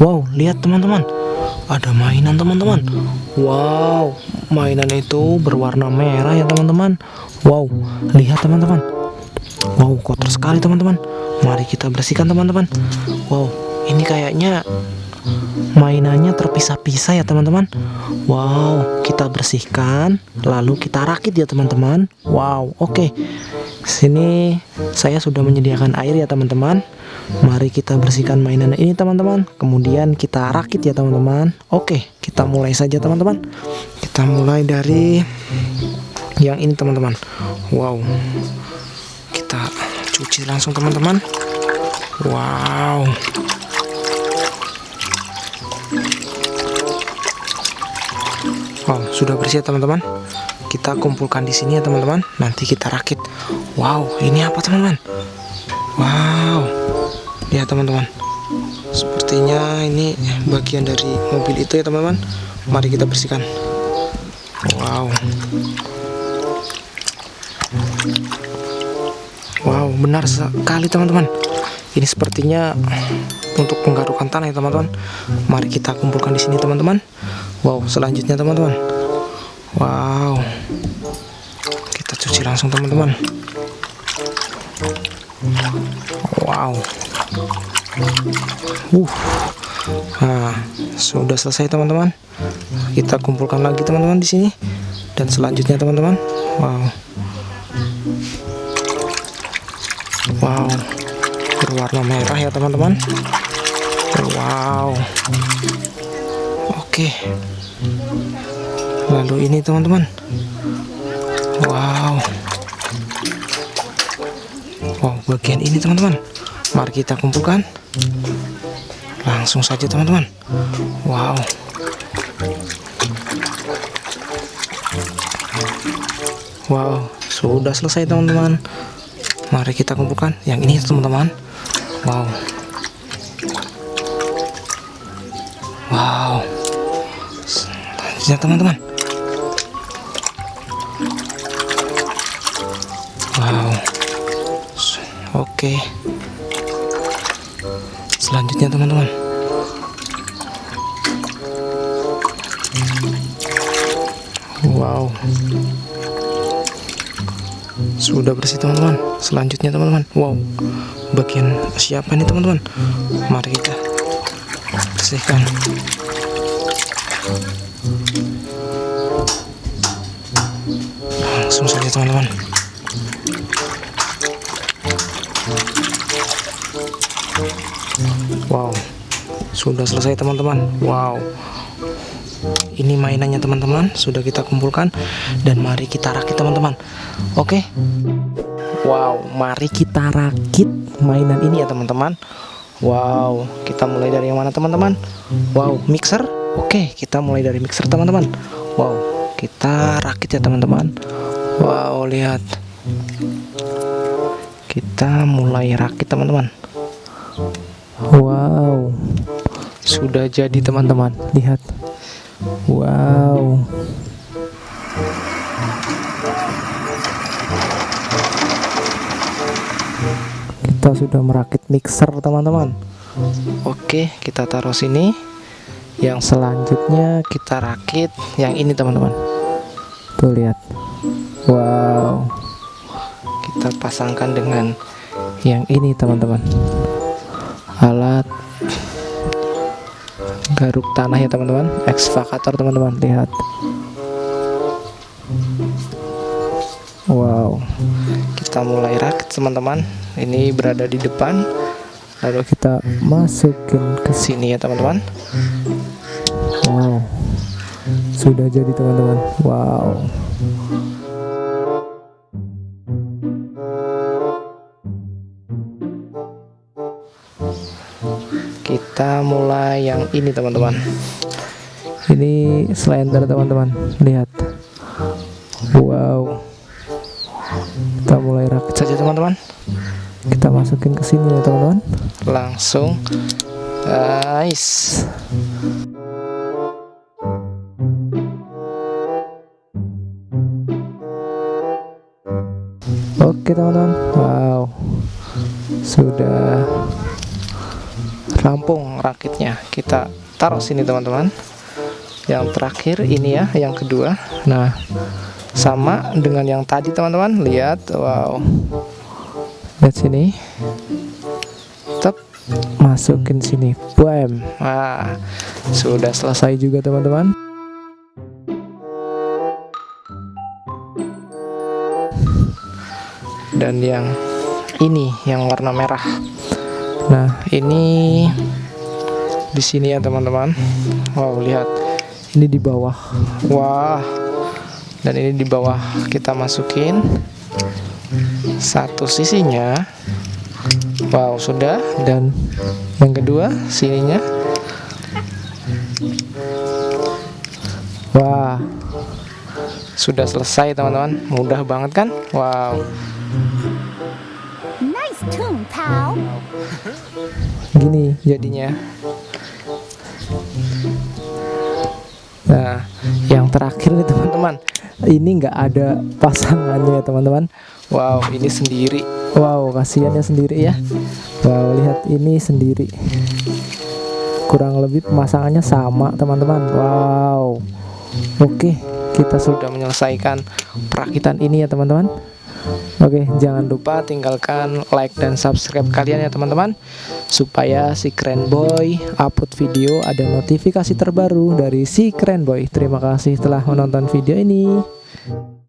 Wow, lihat teman-teman. Ada mainan teman-teman. Wow, mainan itu berwarna merah ya teman-teman. Wow, lihat teman-teman. Wow, kotor sekali teman-teman. Mari kita bersihkan teman-teman. Wow, ini kayaknya mainannya terpisah-pisah ya teman-teman. Wow, kita bersihkan, lalu kita rakit ya teman-teman. Wow, oke. Sini saya sudah menyediakan air ya teman-teman. Mari kita bersihkan mainan ini teman-teman Kemudian kita rakit ya teman-teman Oke kita mulai saja teman-teman Kita mulai dari Yang ini teman-teman Wow Kita cuci langsung teman-teman Wow Wow sudah bersih ya teman-teman? Kita kumpulkan di sini ya teman-teman. Nanti kita rakit. Wow ini apa teman-teman? Wow. Ya teman-teman. Sepertinya ini bagian dari mobil itu ya teman-teman. Mari kita bersihkan. Wow. Wow benar sekali teman-teman. Ini sepertinya untuk penggarukan tanah ya teman-teman. Mari kita kumpulkan di sini teman-teman wow selanjutnya teman-teman. Wow. Kita cuci langsung teman-teman. Wow. Uh, nah sudah selesai teman-teman. Kita kumpulkan lagi teman-teman di sini. Dan selanjutnya teman-teman, wow, wow, berwarna merah ya teman-teman. Wow, oke. Lalu ini teman-teman, wow, wow bagian ini teman-teman. Mari kita kumpulkan. Langsung saja teman-teman. Wow. Wow sudah selesai teman-teman. Mari kita kumpulkan yang ini teman-teman. Wow. Wow selanjutnya teman-teman. Wow. Oke. Selanjutnya teman-teman. Wow. Sudah bersih teman-teman. Selanjutnya teman-teman. Wow. Bagian siapa nih teman-teman? Mari kita bersihkan langsung saja teman-teman. Wow sudah selesai teman-teman. Wow ini mainannya teman-teman sudah kita kumpulkan dan mari kita rakit teman-teman. Oke? Wow mari kita rakit mainan ini ya teman-teman. Wow kita mulai dari yang mana teman-teman? Wow mixer? Oke kita mulai dari mixer teman-teman. Wow kita rakit ya teman-teman Wow lihat. Kita mulai rakit teman-teman. Wow. Sudah jadi teman-teman. Lihat. Wow. Kita sudah merakit mixer teman-teman. Oke kita taruh sini. Yang selanjutnya kita rakit yang ini teman-teman tuh lihat. Wow. Kita pasangkan dengan yang ini teman-teman. Alat garuk tanah ya teman-teman. Ekskavator teman-teman. Lihat. Wow. Kita mulai rakit teman-teman. Ini berada di depan. Lalu kita masukin ke sini ya teman-teman. Wow sudah jadi teman-teman. Wow. Kita mulai yang ini teman-teman. Ini slender teman-teman. Lihat. Wow. Kita mulai rakit saja teman-teman. Kita masukin ke sini ya teman-teman. Langsung. Guys oke teman-teman. Wow. Sudah rampung rakitnya. Kita taruh sini teman-teman. Yang terakhir ini ya yang kedua. Nah sama dengan yang tadi teman-teman. Lihat wow. Lihat sini. Tetap masukin sini. Bam nah sudah selesai juga teman-teman dan yang ini yang warna merah. Nah ini di sini ya teman-teman. Wow lihat. Ini di bawah. Wah. Dan ini di bawah kita masukin satu sisinya. Wow sudah. Dan yang kedua sininya. Wah. Sudah selesai teman-teman. Mudah banget kan? Wow Nice tune, pal. gini jadinya. Nah yang terakhir nih teman-teman. Ini nggak ada pasangannya ya teman-teman. Wow ini sendiri. Wow kasihannya sendiri ya. Wow lihat ini sendiri. Kurang lebih pemasangannya sama teman-teman. Wow. Oke kita sudah menyelesaikan perakitan ini ya teman-teman Oke, jangan lupa tinggalkan like dan subscribe kalian ya teman-teman. Supaya si Keren Boy upload video ada notifikasi terbaru dari si Keren Boy. Terima kasih telah menonton video ini